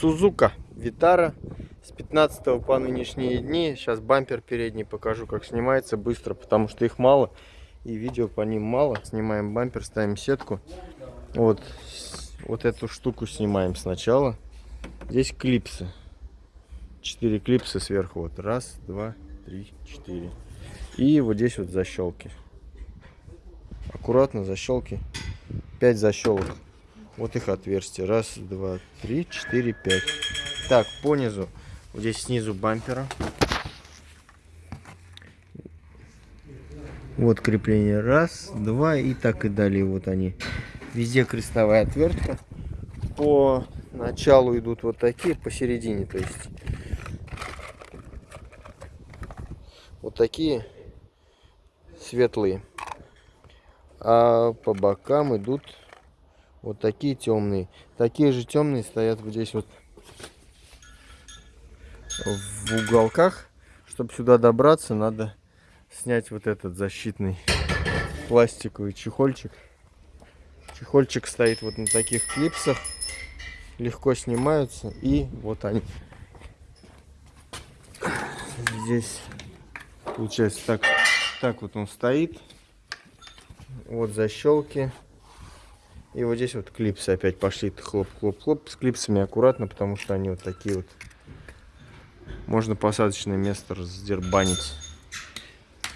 Сузука Витара с 15 по нынешние дни. Сейчас бампер передний покажу, как снимается быстро, потому что их мало. И видео по ним мало. Снимаем бампер, ставим сетку. Вот, вот эту штуку снимаем сначала. Здесь клипсы. Четыре клипса сверху. Вот раз, два, три, четыре. И вот здесь вот защелки. Аккуратно защелки. Пять защелок. Вот их отверстие. Раз, два, три, четыре, пять. Так, по низу. Вот здесь снизу бампера. Вот крепление. Раз, два и так и далее. Вот они. Везде крестовая отвертка. По началу идут вот такие, посередине, то есть. Вот такие светлые. А по бокам идут вот такие темные. Такие же темные стоят вот здесь вот в уголках. Чтобы сюда добраться, надо снять вот этот защитный пластиковый чехольчик. Чехольчик стоит вот на таких клипсах. Легко снимаются. И вот они. Здесь получается так, так вот он стоит. Вот защелки. И вот здесь вот клипсы опять пошли. Хлоп-хлоп-хлоп. С клипсами аккуратно, потому что они вот такие вот. Можно посадочное место раздербанить.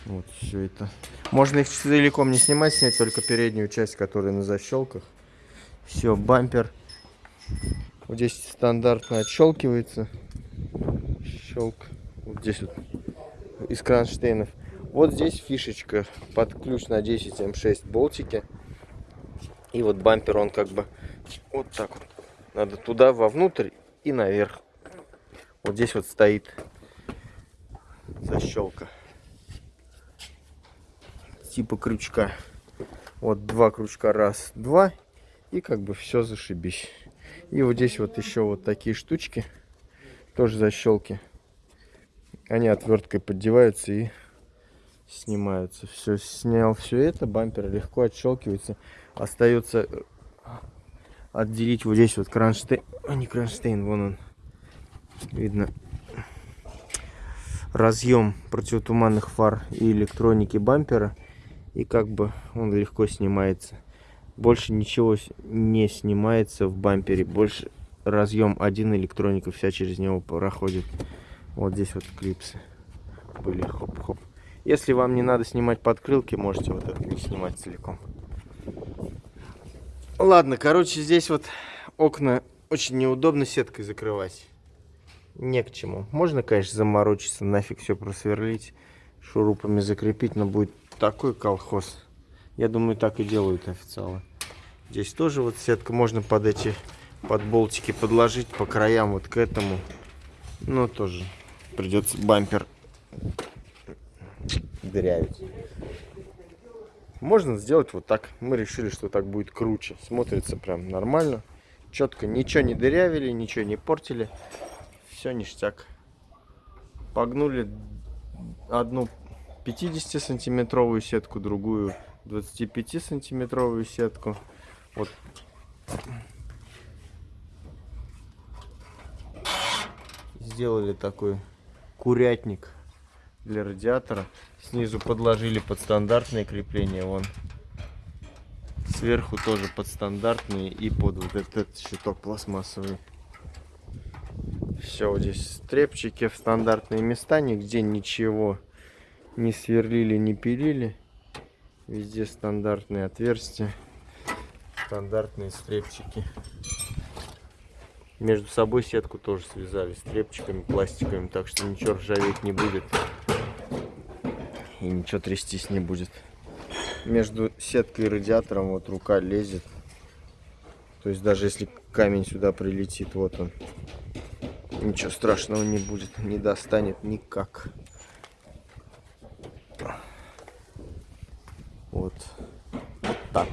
Вот все это. Можно их целиком не снимать, снять только переднюю часть, которая на защелках. Все, бампер. Вот здесь стандартно отщелкивается. Щелк. Вот здесь вот из кронштейнов. Вот здесь фишечка под ключ на 10 М6 болтики. И вот бампер, он как бы вот так вот. Надо туда, вовнутрь и наверх. Вот здесь вот стоит защелка. Типа крючка. Вот два крючка. Раз, два. И как бы все зашибись. И вот здесь вот еще вот такие штучки. Тоже защелки. Они отверткой поддеваются и снимаются. Все, снял все это. Бампер легко отщелкивается остается э, отделить вот здесь вот кронштейн, а не кронштейн, вон он, видно, разъем противотуманных фар и электроники бампера, и как бы он легко снимается. Больше ничего не снимается в бампере, больше разъем один электроника вся через него проходит. Вот здесь вот клипсы были, хоп-хоп. Если вам не надо снимать подкрылки, можете вот это снимать целиком. Ладно, короче, здесь вот окна очень неудобно сеткой закрывать. Не к чему. Можно, конечно, заморочиться, нафиг все просверлить, шурупами закрепить, но будет такой колхоз. Я думаю, так и делают официалы. Здесь тоже вот сетка можно под эти под болтики подложить по краям вот к этому. Но тоже придется бампер дырявить. Можно сделать вот так. Мы решили, что так будет круче. Смотрится прям нормально. Четко. Ничего не дырявили, ничего не портили. Все ништяк. Погнули одну 50 сантиметровую сетку, другую 25 сантиметровую сетку. Вот. Сделали такой курятник для радиатора. Снизу подложили под стандартные крепления. Вон. Сверху тоже под стандартные и под вот этот щиток пластмассовый. Все, здесь стрепчики в стандартные места. Нигде ничего не сверлили, не пилили. Везде стандартные отверстия. Стандартные стрепчики. Между собой сетку тоже связали стрепчиками пластиковыми, так что ничего ржаветь не будет и ничего трястись не будет. Между сеткой и радиатором вот рука лезет. То есть даже если камень сюда прилетит, вот он, ничего страшного не будет, не достанет никак. Вот, вот так.